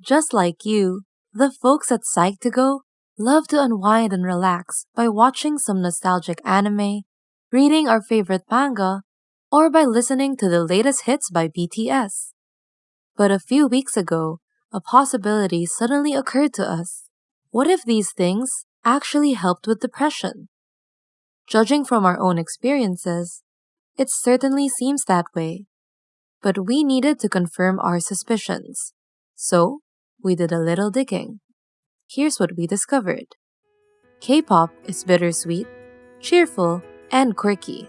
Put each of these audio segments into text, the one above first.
Just like you, the folks at Psych2Go love to unwind and relax by watching some nostalgic anime, reading our favorite manga, or by listening to the latest hits by BTS. But a few weeks ago, a possibility suddenly occurred to us. What if these things actually helped with depression? Judging from our own experiences, it certainly seems that way. But we needed to confirm our suspicions. So, we did a little digging. Here's what we discovered K pop is bittersweet, cheerful, and quirky.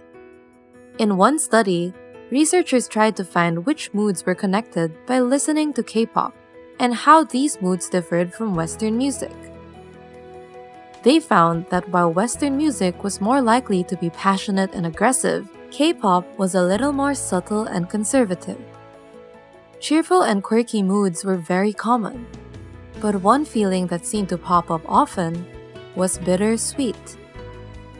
In one study, researchers tried to find which moods were connected by listening to K pop and how these moods differed from Western music. They found that while Western music was more likely to be passionate and aggressive, K pop was a little more subtle and conservative. Cheerful and quirky moods were very common, but one feeling that seemed to pop up often was bittersweet.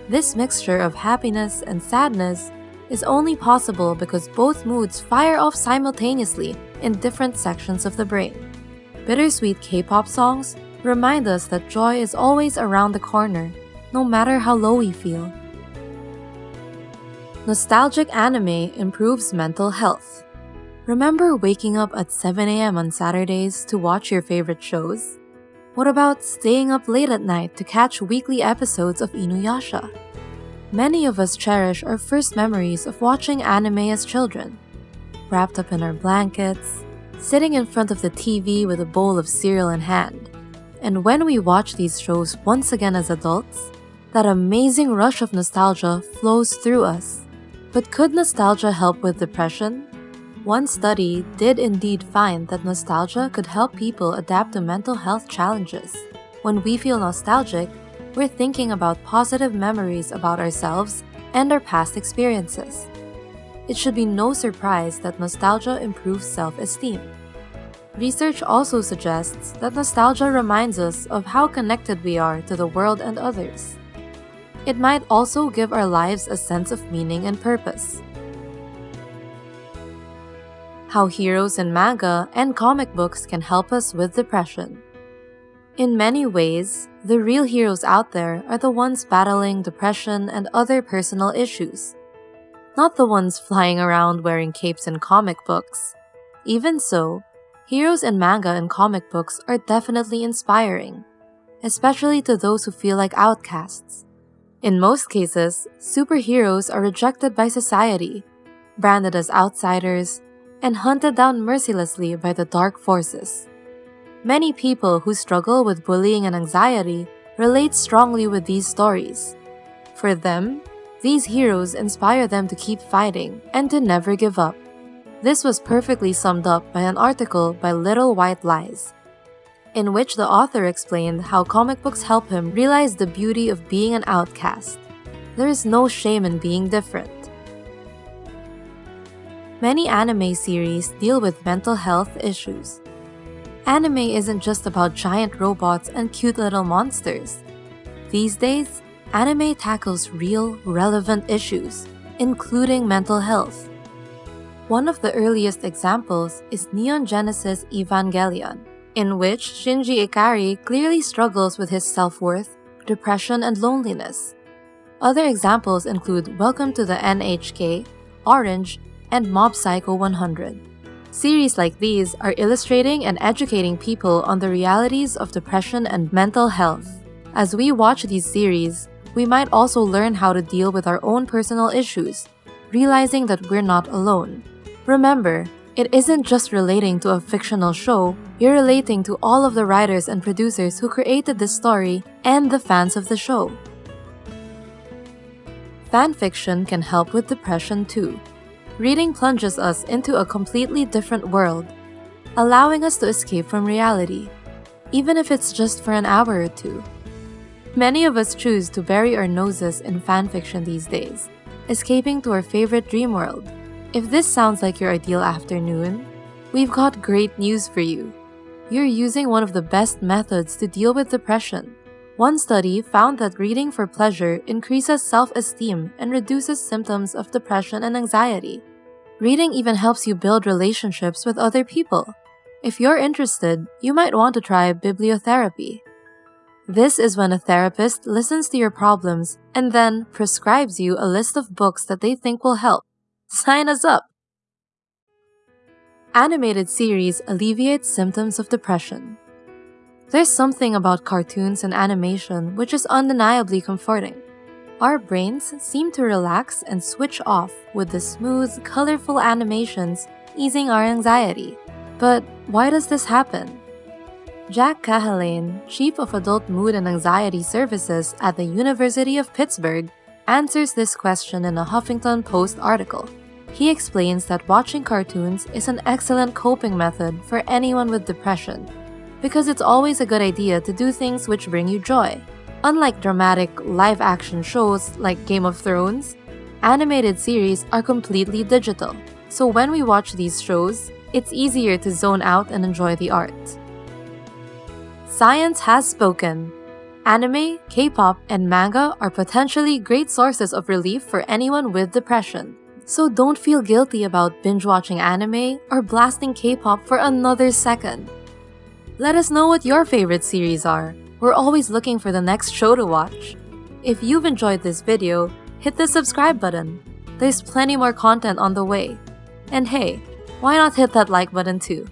This mixture of happiness and sadness is only possible because both moods fire off simultaneously in different sections of the brain. Bittersweet K-pop songs remind us that joy is always around the corner, no matter how low we feel. Nostalgic anime improves mental health. Remember waking up at 7am on Saturdays to watch your favorite shows? What about staying up late at night to catch weekly episodes of Inuyasha? Many of us cherish our first memories of watching anime as children. Wrapped up in our blankets, sitting in front of the TV with a bowl of cereal in hand. And when we watch these shows once again as adults, that amazing rush of nostalgia flows through us. But could nostalgia help with depression? One study did indeed find that nostalgia could help people adapt to mental health challenges. When we feel nostalgic, we're thinking about positive memories about ourselves and our past experiences. It should be no surprise that nostalgia improves self-esteem. Research also suggests that nostalgia reminds us of how connected we are to the world and others. It might also give our lives a sense of meaning and purpose. How heroes in manga and comic books can help us with depression. In many ways, the real heroes out there are the ones battling depression and other personal issues, not the ones flying around wearing capes in comic books. Even so, heroes in manga and comic books are definitely inspiring, especially to those who feel like outcasts. In most cases, superheroes are rejected by society, branded as outsiders, and hunted down mercilessly by the dark forces. Many people who struggle with bullying and anxiety relate strongly with these stories. For them, these heroes inspire them to keep fighting and to never give up. This was perfectly summed up by an article by Little White Lies, in which the author explained how comic books help him realize the beauty of being an outcast. There is no shame in being different. Many anime series deal with mental health issues. Anime isn't just about giant robots and cute little monsters. These days, anime tackles real, relevant issues, including mental health. One of the earliest examples is Neon Genesis Evangelion, in which Shinji Ikari clearly struggles with his self-worth, depression, and loneliness. Other examples include Welcome to the NHK, Orange, and Mob Psycho 100. Series like these are illustrating and educating people on the realities of depression and mental health. As we watch these series, we might also learn how to deal with our own personal issues, realizing that we're not alone. Remember, it isn't just relating to a fictional show, you're relating to all of the writers and producers who created this story and the fans of the show. Fanfiction can help with depression too reading plunges us into a completely different world, allowing us to escape from reality, even if it's just for an hour or two. Many of us choose to bury our noses in fanfiction these days, escaping to our favorite dream world. If this sounds like your ideal afternoon, we've got great news for you. You're using one of the best methods to deal with depression. One study found that reading for pleasure increases self-esteem and reduces symptoms of depression and anxiety. Reading even helps you build relationships with other people. If you're interested, you might want to try bibliotherapy. This is when a therapist listens to your problems and then prescribes you a list of books that they think will help. Sign us up! Animated series alleviate symptoms of depression. There's something about cartoons and animation which is undeniably comforting. Our brains seem to relax and switch off with the smooth, colorful animations easing our anxiety. But why does this happen? Jack Cahalane, Chief of Adult Mood and Anxiety Services at the University of Pittsburgh, answers this question in a Huffington Post article. He explains that watching cartoons is an excellent coping method for anyone with depression because it's always a good idea to do things which bring you joy. Unlike dramatic live action shows like Game of Thrones, animated series are completely digital. So when we watch these shows, it's easier to zone out and enjoy the art. Science has spoken. Anime, K-pop, and manga are potentially great sources of relief for anyone with depression. So don't feel guilty about binge watching anime or blasting K-pop for another second. Let us know what your favorite series are. We're always looking for the next show to watch. If you've enjoyed this video, hit the subscribe button. There's plenty more content on the way. And hey, why not hit that like button too?